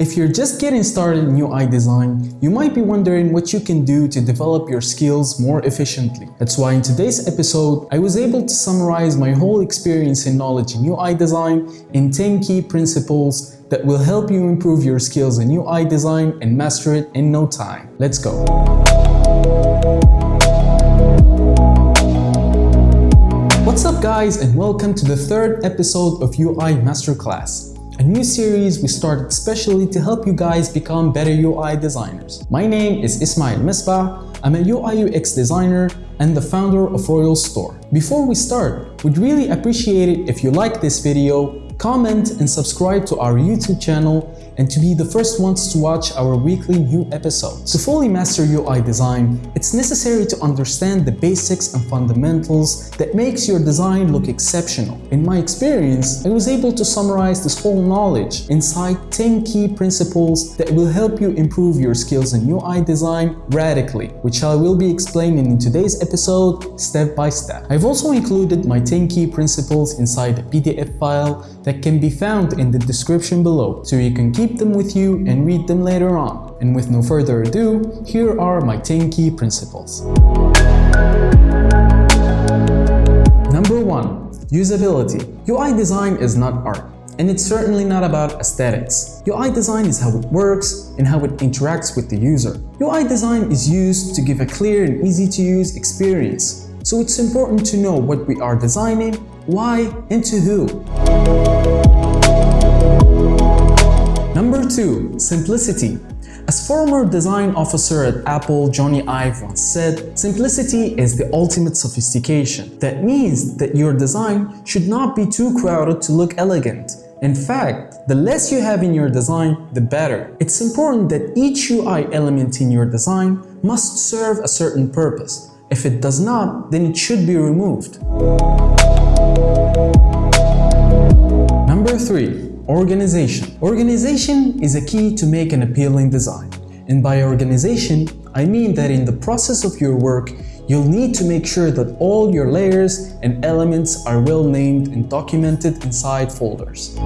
If you're just getting started in UI design, you might be wondering what you can do to develop your skills more efficiently. That's why in today's episode, I was able to summarize my whole experience and knowledge in UI design in 10 key principles that will help you improve your skills in UI design and master it in no time. Let's go! What's up guys and welcome to the third episode of UI Masterclass new series we started specially to help you guys become better UI designers. My name is Ismail Misbah, I'm a UI UX designer and the founder of Royal Store. Before we start, we'd really appreciate it if you like this video, comment and subscribe to our YouTube channel and to be the first ones to watch our weekly new episodes. To fully master UI design, it's necessary to understand the basics and fundamentals that makes your design look exceptional. In my experience, I was able to summarize this whole knowledge inside 10 key principles that will help you improve your skills in UI design radically, which I will be explaining in today's episode step by step. I've also included my 10 key principles inside a PDF file that can be found in the description below, so you can keep them with you and read them later on. And with no further ado, here are my 10 key principles. Number 1. Usability. UI design is not art. And it's certainly not about aesthetics. UI design is how it works and how it interacts with the user. UI design is used to give a clear and easy to use experience. So it's important to know what we are designing, why, and to who. Number 2. Simplicity. As former design officer at Apple, Jony Ive once said, simplicity is the ultimate sophistication. That means that your design should not be too crowded to look elegant. In fact, the less you have in your design, the better. It's important that each UI element in your design must serve a certain purpose. If it does not, then it should be removed. Number 3. Organization. Organization is a key to make an appealing design. And by organization, I mean that in the process of your work, you'll need to make sure that all your layers and elements are well named and documented inside folders.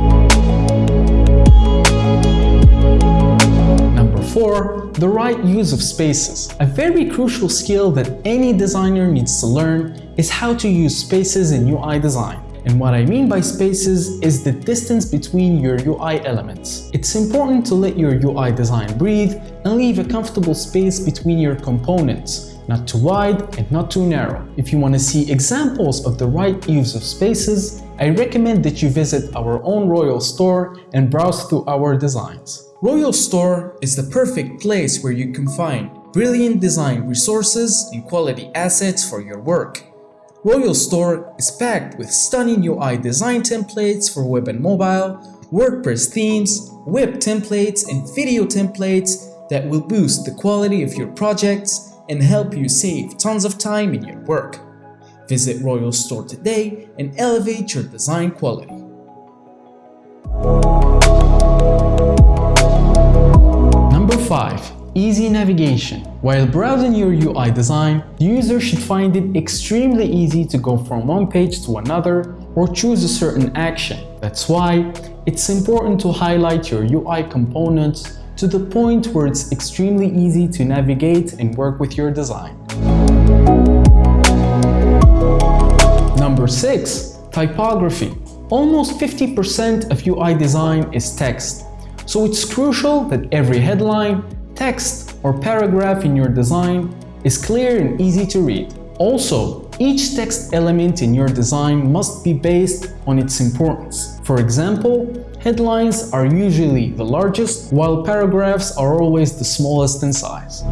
Number 4. The right use of spaces. A very crucial skill that any designer needs to learn is how to use spaces in UI design. And what I mean by spaces is the distance between your UI elements. It's important to let your UI design breathe and leave a comfortable space between your components, not too wide and not too narrow. If you want to see examples of the right use of spaces, I recommend that you visit our own Royal Store and browse through our designs. Royal Store is the perfect place where you can find brilliant design resources and quality assets for your work. Royal Store is packed with stunning UI design templates for web and mobile, WordPress themes, web templates, and video templates that will boost the quality of your projects and help you save tons of time in your work. Visit Royal Store today and elevate your design quality. Number 5. Easy navigation. While browsing your UI design, the user should find it extremely easy to go from one page to another or choose a certain action. That's why it's important to highlight your UI components to the point where it's extremely easy to navigate and work with your design. Number 6. Typography. Almost 50% of UI design is text, so it's crucial that every headline, text or paragraph in your design is clear and easy to read. Also, each text element in your design must be based on its importance. For example, headlines are usually the largest, while paragraphs are always the smallest in size.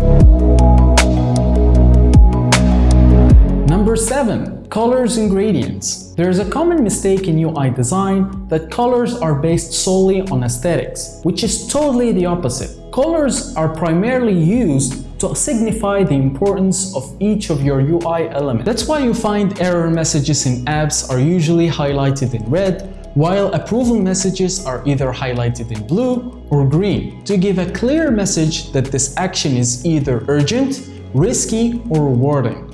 Number 7. Colors and gradients. There is a common mistake in UI design that colors are based solely on aesthetics, which is totally the opposite. Colors are primarily used to signify the importance of each of your UI elements. That's why you find error messages in apps are usually highlighted in red, while approval messages are either highlighted in blue or green to give a clear message that this action is either urgent, risky, or rewarding.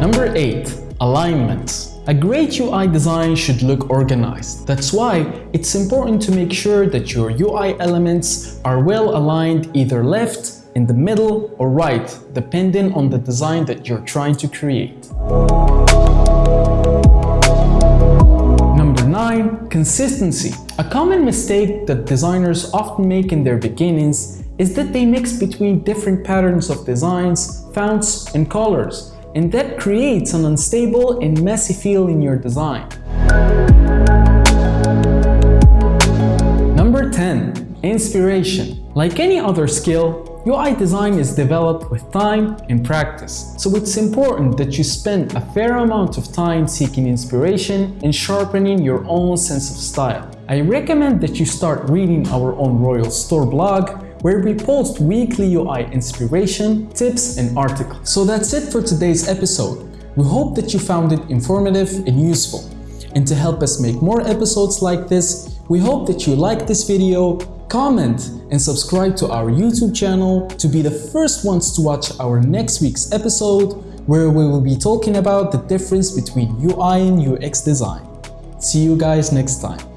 Number 8. Alignment. A great UI design should look organized. That's why it's important to make sure that your UI elements are well aligned either left, in the middle or right, depending on the design that you're trying to create. Number 9. Consistency. A common mistake that designers often make in their beginnings is that they mix between different patterns of designs, fonts, and colors, and that creates an unstable and messy feel in your design. Number 10. Inspiration. Like any other skill, UI design is developed with time and practice, so it's important that you spend a fair amount of time seeking inspiration and sharpening your own sense of style. I recommend that you start reading our own Royal Store blog where we post weekly UI inspiration, tips and articles. So that's it for today's episode. We hope that you found it informative and useful. And to help us make more episodes like this, we hope that you like this video, comment and subscribe to our YouTube channel to be the first ones to watch our next week's episode where we will be talking about the difference between UI and UX design. See you guys next time.